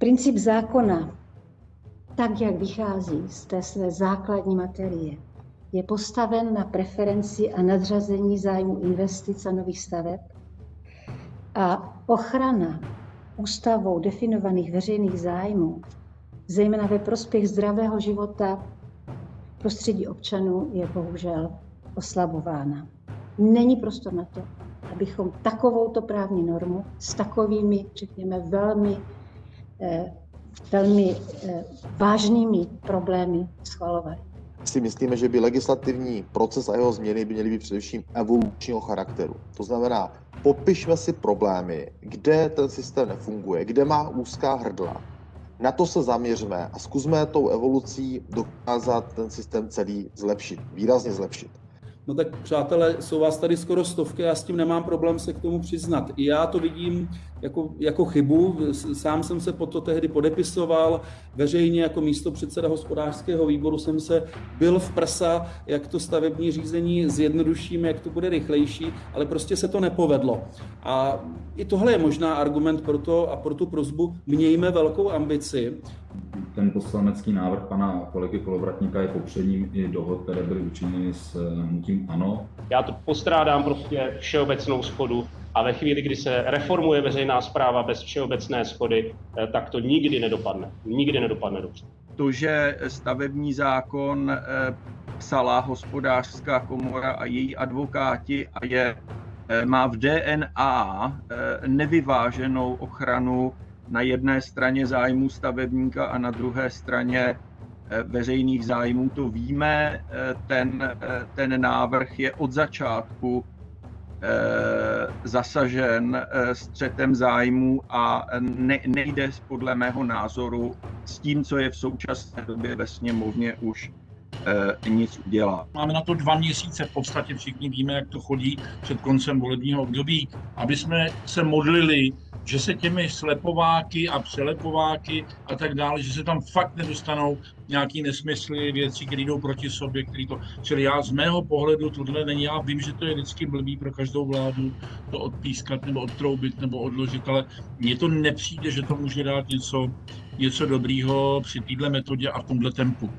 Princip zákona, tak jak vychází z té své základní materie, je postaven na preferenci a nadřazení zájmu investic a nových staveb a ochrana ústavou definovaných veřejných zájmů, zejména ve prospěch zdravého života prostředí občanů, je bohužel oslabována. Není prostor na to, abychom takovouto právní normu s takovými, řekněme, velmi, velmi eh, vážnými problémy schvalovali si myslíme, že by legislativní proces a jeho změny by měly být především evolučního charakteru. To znamená, popišme si problémy, kde ten systém nefunguje, kde má úzká hrdla. Na to se zaměřme a zkusme tou evolucí dokázat ten systém celý zlepšit, výrazně zlepšit. No tak přátelé, jsou vás tady skoro stovky, já s tím nemám problém se k tomu přiznat. I já to vidím jako, jako chybu, sám jsem se po to tehdy podepisoval, veřejně jako místo předseda hospodářského výboru jsem se byl v prsa, jak to stavební řízení zjednodušíme, jak to bude rychlejší, ale prostě se to nepovedlo. A i tohle je možná argument pro to a pro tu prozbu, mějme velkou ambici, ten poslanecký návrh pana kolegy Kolovratníka je popředním i dohod, které byly učiněny s eh, hnutím ANO. Já to postrádám prostě všeobecnou schodu a ve chvíli, kdy se reformuje veřejná zpráva bez všeobecné schody, eh, tak to nikdy nedopadne. Nikdy nedopadne dobře. To, že stavební zákon eh, psala hospodářská komora a její advokáti a je, má v DNA nevyváženou ochranu na jedné straně zájmu stavebníka a na druhé straně eh, veřejných zájmů. To víme, eh, ten, eh, ten návrh je od začátku zasažen střetem zájmů a ne, nejde podle mého názoru s tím, co je v současné době ve sněmovně už nic udělá. Máme na to dva měsíce, v podstatě všichni víme, jak to chodí před koncem volebního období, aby jsme se modlili že se těmi slepováky a přelepováky a tak dále, že se tam fakt nedostanou nějaký nesmysly, věci, které jdou proti sobě, který to... Čili já z mého pohledu tohle není, já vím, že to je vždycky blbý pro každou vládu to odpískat nebo odtroubit nebo odložit, ale mně to nepřijde, že to může dát něco, něco dobrýho při této metodě a v tomhle tempu.